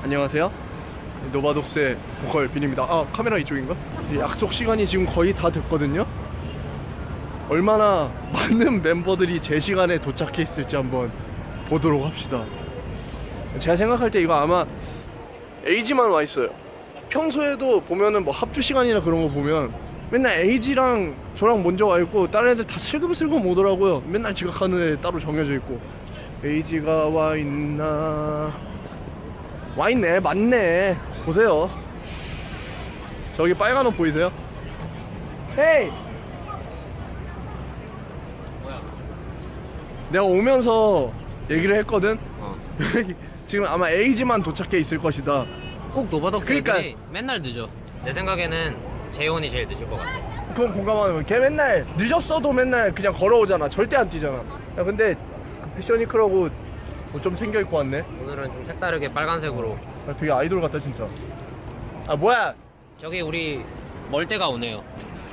안녕하세요. 노바독스의 보컬 빈입니다. 아 카메라 이쪽인가? 이 약속 시간이 지금 거의 다 됐거든요. 얼마나 많은 멤버들이 제 시간에 도착해 있을지 한번 보도록 합시다. 제가 생각할 때 이거 아마 에이지만 와 있어요. 평소에도 보면은 뭐 합주 시간이나 그런 거 보면 맨날 에이지랑 저랑 먼저 와 있고 다른 애들 다 슬금슬금 오더라고요. 맨날 지각하는 애 따로 정해져 있고 에이지가 와 있나? 와 있네, 맞네. 보세요. 저기 빨간 옷 보이세요? Hey. 내가 오면서 얘기를 했거든. 어. 지금 아마 에이지만 도착해 있을 것이다. 꼭 노바독스 그러니까- 애들이 맨날 늦어 내 생각에는 재혼이 제일 늦을 것 같아 그건 공감하는 거야. 걔 맨날 늦었어도 맨날 그냥 걸어오잖아. 절대 안 뛰잖아. 야, 근데 그 패션위크라고 뭐좀 챙겨 입고 왔네. 오늘은 좀 색다르게 빨간색으로 나 되게 아이돌 같다 진짜. 아 뭐야? 저기 우리 멀때가 오네요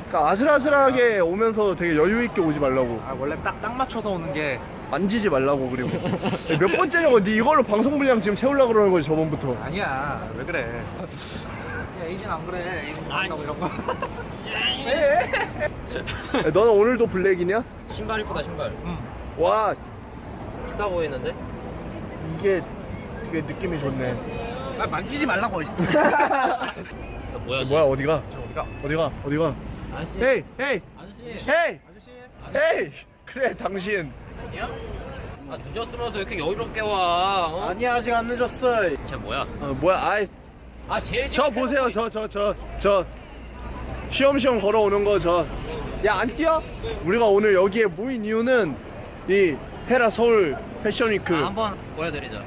그러니까 아슬아슬하게 오면서 되게 여유 있게 오지 말라고. 아 원래 딱 딱 맞춰서 오는 게 만지지 말라고 그리고 몇 번째냐고 네 이걸로 방송 분량 지금 채우려고 그러는 거지 저번부터 아니야 왜 그래 야 에이진 안 그래 에이진 좋아한다고 이런 거 야, 너는 오늘도 블랙이냐? 신발 이쁘다 신발 응. 와 비싸 보이는데? 이게 되게 느낌이 좋네. 아 만지지 말라고. 야, 뭐야 뭐야 어디가? 저 어디가? 어디가? 어디가? 아저씨. 헤이 헤이. 아저씨. 헤이. 아저씨. 헤이. 그래 당신. 아 늦었으면서 이렇게 여유롭게 와? 어? 아니야 아직 안 늦었어 쟤 뭐야? 어, 뭐야 아이. 아 제일 저 보세요 저 저 저 저. 시험시험 걸어오는 거 저. 야 안 뛰어? 우리가 오늘 여기에 모인 이유는 이 헤라 서울 패션위크. 아, 한번 보여드리자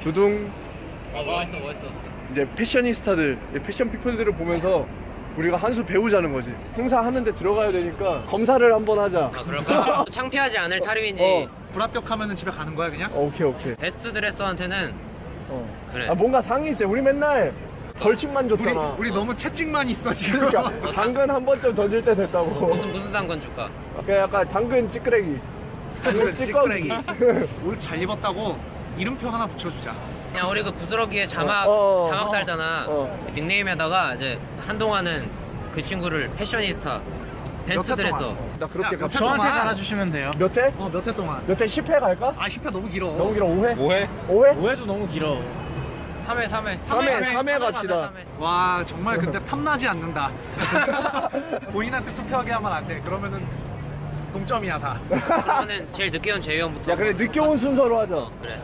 주둥. 아 멋있어 멋있어. 이제 패셔니스타들 이 패션 피플들을 보면서 우리가 한 수 배우자는 거지. 행사 하는데 들어가야 되니까 검사를 한번 하자. 아 그럴까? 창피하지 않을 차림인지. 어. 불합격하면 집에 가는 거야 그냥? 어, 오케이 오케이. 베스트 드레서한테는 어. 그래. 아 뭔가 상이 있어 우리 맨날 벌칙만 우리, 줬잖아. 우리 너무 채찍만 있어 지금. 그러니까 당근 한 번쯤 던질 때 됐다고. 무슨 무슨 당근 줄까? 그냥 약간 당근 찌끄레기 당근 찌꺼기 오늘 잘 입었다고 이름표 하나 붙여주자 그냥 우리 그 부스러기에 자막 어, 어, 자막 어. 달잖아. 어. 닉네임에다가 이제 한동안은 그 친구를 패셔니스타 베스트 몇 드레서. 동안? 나 그렇게 야, 갑자기 저한테 동안. 달아주시면 돼요. 몇 회? 어몇 회 동안 몇 회? 10회 갈까? 아 10회 너무 길어 너무 길어 5회? 5회? 5회? 5회도 너무 길어. 3회 3회. 3회 3회 갑시다 와 정말 근데 탐나지 않는다 본인한테 투표하게 하면 안돼 그러면은 동점이야 다 그러면은 제일 늦게 온 재위원부터. 야 그래 늦게 온 순서로 하자 어, 그래.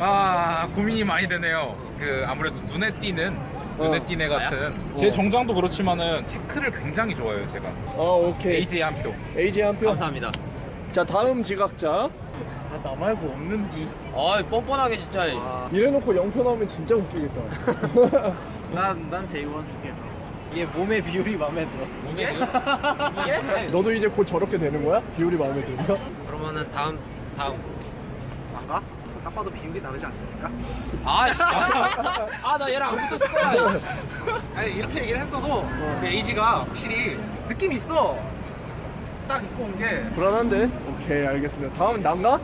아 고민이 많이 되네요. 그 아무래도 눈에 띄는 눈에 어. 띄네 같은 어. 제 정장도 그렇지만은 체크를 굉장히 좋아해요 제가. 어 오케이 AJ 한 표. AJ 한표 감사합니다. 자 다음 지각자 아, 나 말고 없는디. 어이 뻔뻔하게 진짜. 이래놓고 0표 나오면 진짜 웃기겠다 난 난 제이원 줄게. 이게 몸의 비율이 마음에 들어. 이게? 이게? 너도 이제 곧 저렇게 되는 거야? 비율이 마음에 들어? 그러면은 다음 다음. 나가? 딱 봐도 비율이 다르지 않습니까? 아 씨. 아나 얘랑 안 붙었을 거야. 아니 이렇게 얘기를 했어도 우리 에이지가 확실히 느낌 있어 딱 입고 온 게 불안한데? 오케이 알겠습니다 다음 난가?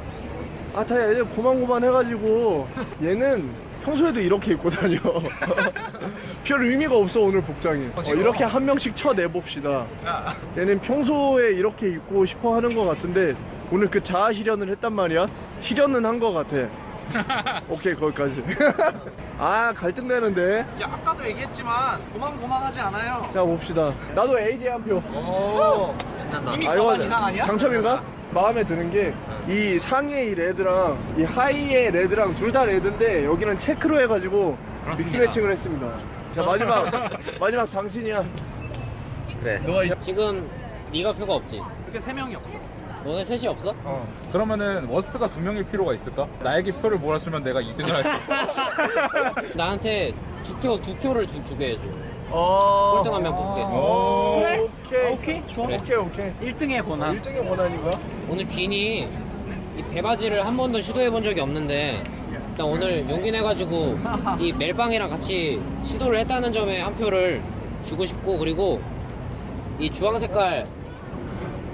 아다 이제 고만고만 해가지고 얘는 평소에도 이렇게 입고 다녀. 별 의미가 없어 오늘 복장이. 어, 이렇게 한 명씩 쳐내봅시다. 야 얘는 평소에 이렇게 입고 싶어 하는 것 같은데 오늘 그 자아 실현을 했단 말이야. 실현은 한 것 같아. 오케이 거기까지. 아 갈등되는데. 야 아까도 얘기했지만 고만고만하지 않아요. 자 봅시다. 나도 AJ 한표. 오 신난다. 이미 아 이거 아니야? 당첨인가? 마음에 드는 게 이 상의 이 red랑 이 하의의 red랑 둘 다 red인데 여기는 체크로 해가지고. mix matching을 했습니다 자 마지막 마지막 당신이야 그래. 너가 이- 지금 네가 표가 없지. 이렇게 세 명이 없어 너네 셋이 없어? 어. 그러면은 worst가 두 명일 필요가 있을까? 나에게 표를 몰아주면 내가 2등을 할 수 있어. 나한테 두 표 두 표를 주, 주게 해줘. 어... 꼴등 한명 뽑게. 오. 그래? 오케이 오케이, 좋아. 오케이 오케이 1등의 권한. 1등의 권한인 거야? 오늘 빈이 이 대바지를 한 번도 시도해 본 적이 없는데 일단 오늘 용기 내가지고 이 멜빵이랑 같이 시도를 했다는 점에 한 표를 주고 싶고 그리고 이 주황 색깔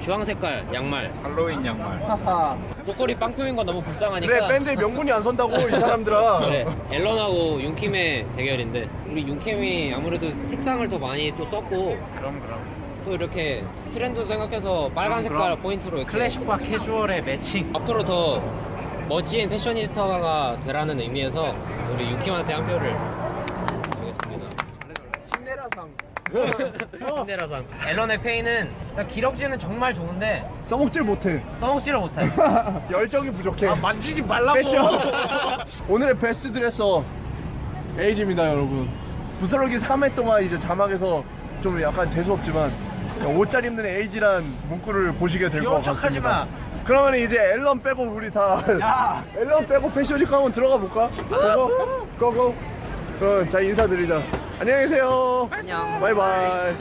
주황 색깔 양말 할로윈 양말. 하하 목걸이 빵 표인 건 너무 불쌍하니까. 그래 밴드에 명분이 안 선다고 이 사람들아 그래 앨런하고 윤킴의 대결인데 우리 윤킴이 아무래도 색상을 더 많이 또 썼고 그럼 그럼. 또 이렇게 트렌드 생각해서 빨간 색깔 그럼. 포인트로 이렇게 클래식과 캐주얼의 매칭. 앞으로 더 멋진 패셔니스타가 되라는 의미에서 우리 윤킴한테 한 표를 주겠습니다. 힘내라상 힘내라상. 앨런의 페이는 일단 기럭지는 정말 좋은데 써먹질 못해 써먹지를 못해. 열정이 부족해 아 만지지 말라고. 오늘의 베스트 드레서 에이지입니다 여러분 부스러기 3회 동안 이제 자막에서 좀 약간 재수없지만 옷 잘 입는 에이지란 문구를 보시게 될 것 같습니다 마. 그러면 이제 앨런 빼고 우리 다 야. 앨런 빼고 패션위크 한번 들어가 볼까? 고고 고고 그럼 자 인사드리자 안녕히 계세요 안녕. 바이바이